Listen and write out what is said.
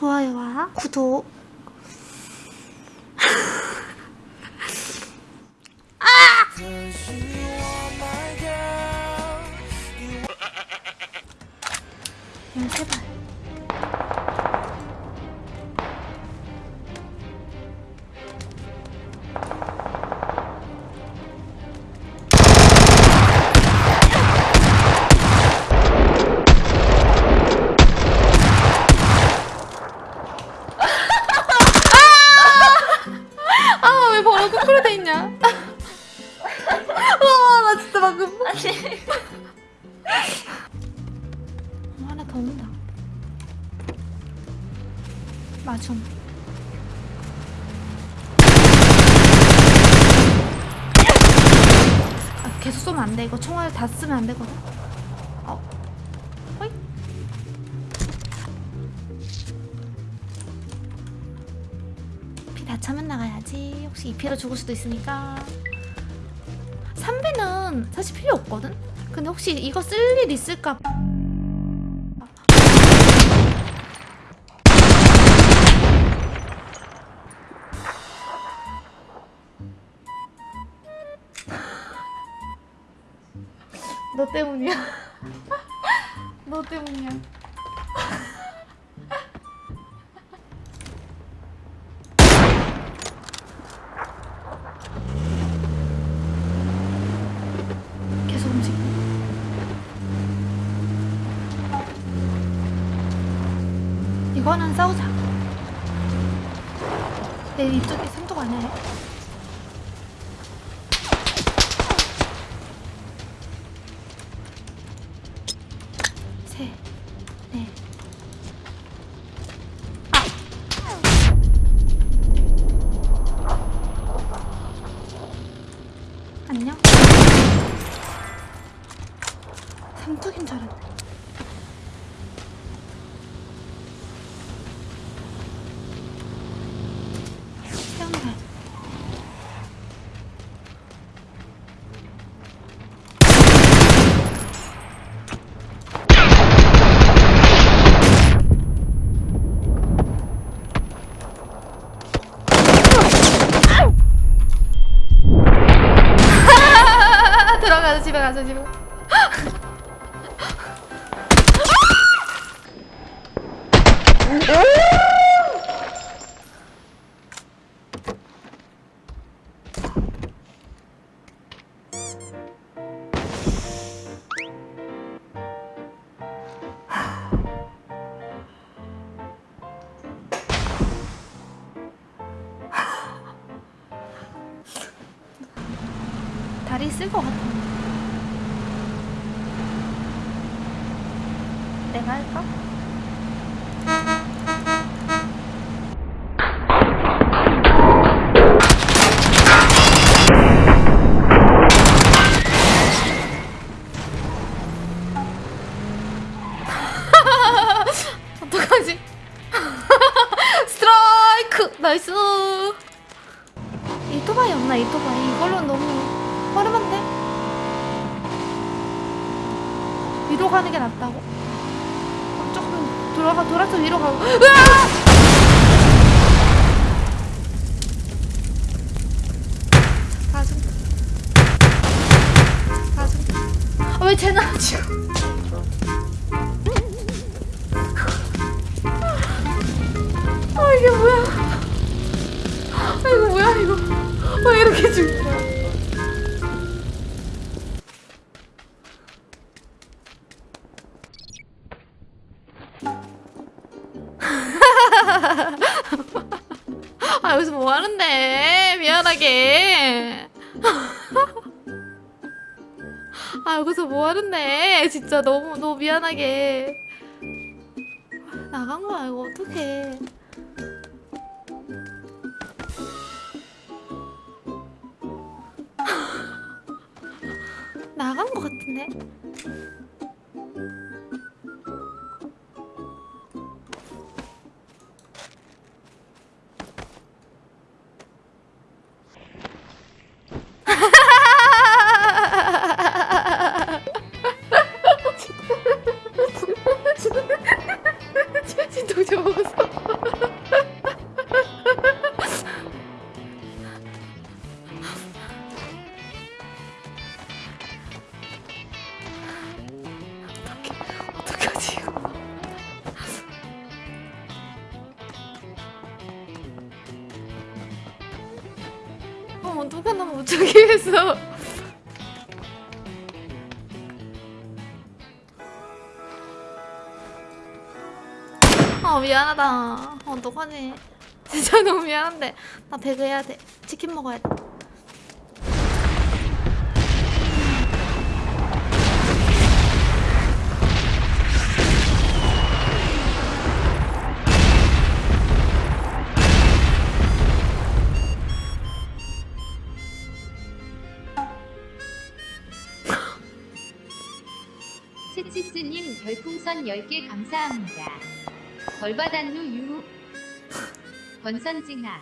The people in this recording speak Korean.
좋아요와 구독. 열세 발 있냐? 와나 진짜 방금 어, 하나 더 온다. 마중. 아, 계속 쏘면 안 돼. 이거 총알 다 쓰면 안 되거든. 다 차면 나가야지. 혹시 2피로 죽을 수도 있으니까. 3배는 사실 필요 없거든? 근데 혹시 이거 쓸 일 있을까? 너 때문이야. 너 때문이야. 이거는 싸우자. 내 이쪽에 아니야? 얘? 셋, 넷. 아! 안녕? 삼뚝인 줄 알았네. 태어나야 돼. 들어 가자 집에 가자 집에 다리 쓸 것 같아 내가 할까? 어떡하지? 스트라이크! 나이스! 이토바이 없나 이토바이 이걸로 너무 허름한데? 위로 가는 게 낫다고? 돌아가 돌아서 위로 가고. 으아! 아, 왜안죽 뭐 하는데? 미안하게. 아 여기서 뭐 하는데? 진짜 너무 너무 미안하게. 나간 거야 이거 어떡해. 나간 거 같은데 어, 누가 나못 죽게 했어. 아 미안하다. 어, 어떡하지? 진짜 너무 미안한데 나 배그해야 돼. 치킨 먹어야 돼. 채치스님 별풍선 10개 감사합니다. 벌받았누 유. 권선징아.